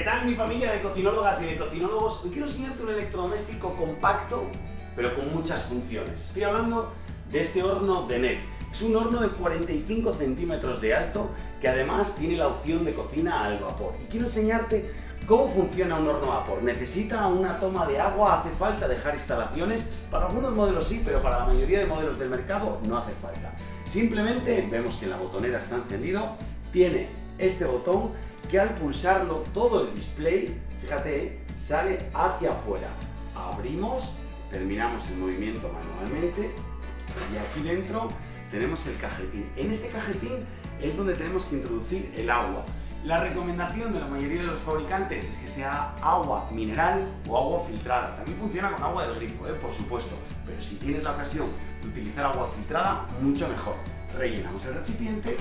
¿Qué tal mi familia de cocinólogas y de cocinólogos? Hoy quiero enseñarte un electrodoméstico compacto, pero con muchas funciones. Estoy hablando de este horno de NEF. Es un horno de 45 centímetros de alto que además tiene la opción de cocina al vapor. Y quiero enseñarte cómo funciona un horno a vapor. ¿Necesita una toma de agua? ¿Hace falta dejar instalaciones? Para algunos modelos sí, pero para la mayoría de modelos del mercado no hace falta. Simplemente vemos que la botonera está encendido, tiene este botón que al pulsarlo todo el display, fíjate, sale hacia afuera. Abrimos, terminamos el movimiento manualmente y aquí dentro tenemos el cajetín. En este cajetín es donde tenemos que introducir el agua. La recomendación de la mayoría de los fabricantes es que sea agua mineral o agua filtrada. También funciona con agua del grifo, ¿eh? por supuesto, pero si tienes la ocasión de utilizar agua filtrada, mucho mejor. Rellenamos el recipiente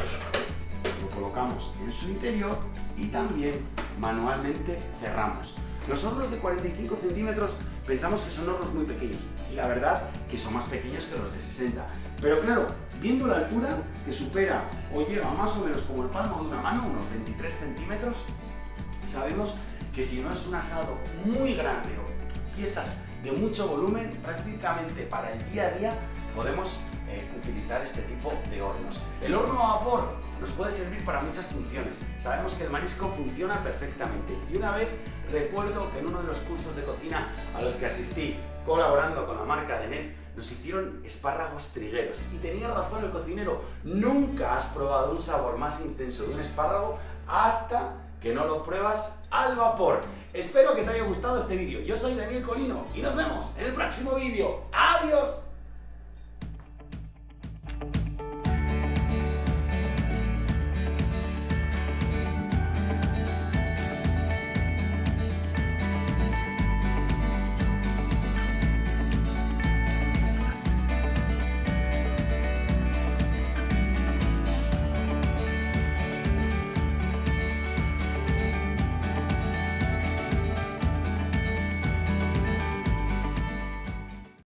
colocamos en su interior y también manualmente cerramos. Los hornos de 45 centímetros pensamos que son hornos muy pequeños y la verdad que son más pequeños que los de 60. Pero claro, viendo la altura que supera o llega más o menos como el palmo de una mano, unos 23 centímetros, sabemos que si no es un asado muy grande o piezas de mucho volumen, prácticamente para el día a día podemos eh, utilizar este tipo de hornos. El horno a vapor nos puede servir para muchas funciones. Sabemos que el marisco funciona perfectamente y una vez recuerdo que en uno de los cursos de cocina a los que asistí colaborando con la marca de NEF nos hicieron espárragos trigueros y tenía razón el cocinero, nunca has probado un sabor más intenso de un espárrago hasta que no lo pruebas al vapor. Espero que te haya gustado este vídeo. Yo soy Daniel Colino y nos vemos en el próximo vídeo. ¡Adiós!